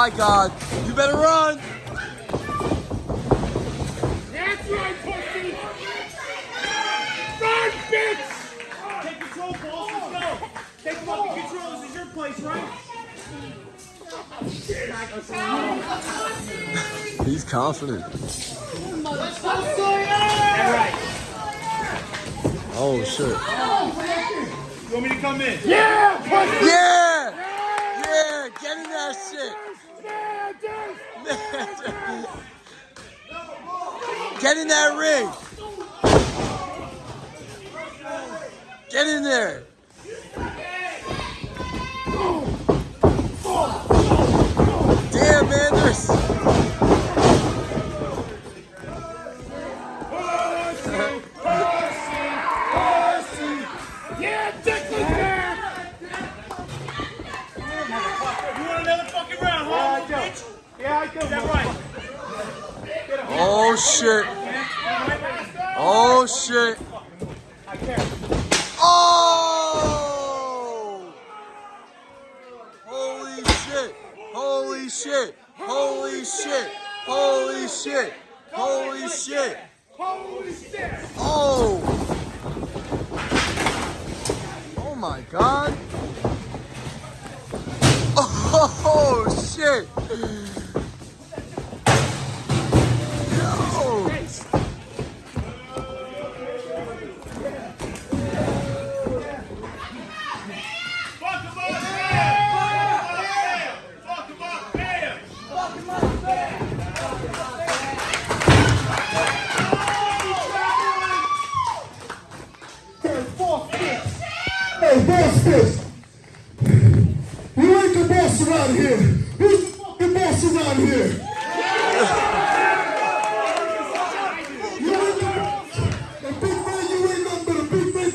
my God. You better run. That's right, pussy! Run, bitch! Take control, boss. Let's go. Take fucking control. This is your place, right? He's confident. Oh shit. You want me to come in? Yeah, pussy! Yeah! Yeah! Get in that shit! Get in that ring! Get in there! Shit! Oh shit! Oh! Holy shit! Holy shit! Holy shit! Holy shit! Holy shit! Holy shit! Oh! Oh my god! Oh shit! Around here. Who's the fucking boss around here? You ain't big man, you ain't big man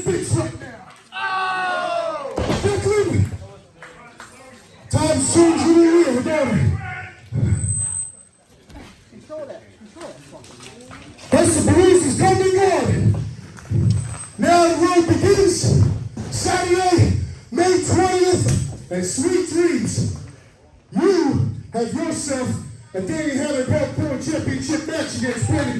about it. That's the police and sweet dreams. You have yourself a Danny Hannah Belt Pro Championship match against Brandon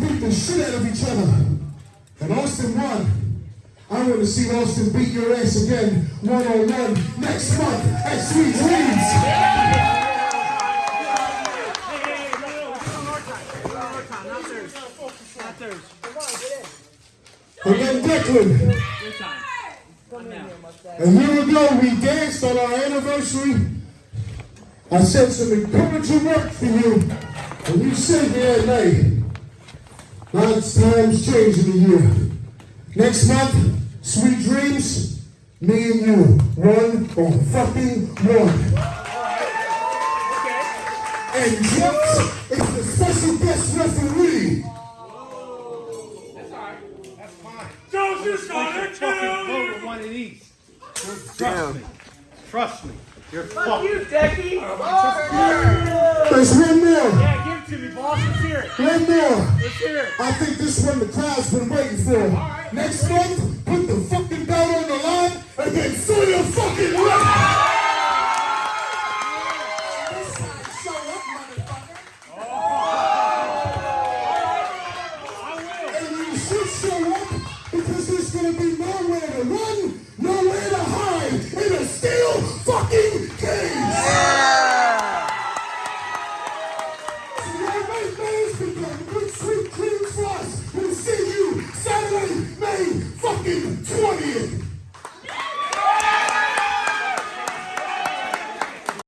beat the shit out of each other. And Austin won. I want to see Austin beat your ass again one on one next month at Sweet Dreams. Hey, hey, no, no, it's on our time. It's on our time, not theirs. Not theirs. And then Declan. Come we danced on our anniversary. I said some encouraging work for you, and you said yeah, nay. Lots times change in a year. Next month, Sweet Dreams, me and you, one on fucking one. And Jeff is the special guest referee. Jones is gonna kill you! Vote one of these. Trust Damn. me. Trust me. You're Fuck fucked. you, Decky! There's one more. Yeah, give it to me, boss. Let's hear it. One more. Let's hear it. I think this one the crowd's been waiting for. Next month, put the fucking belt on the line and then fill your fucking left.